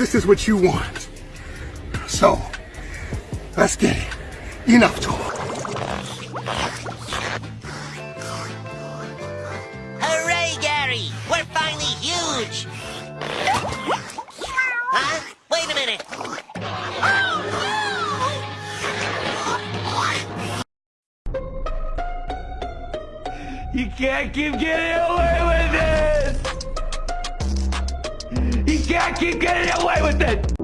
this is what you want. So, let's get it. Enough talk. Hooray, Gary! We're finally huge! Huh? Wait a minute! You can't keep getting away with can't keep getting away with it!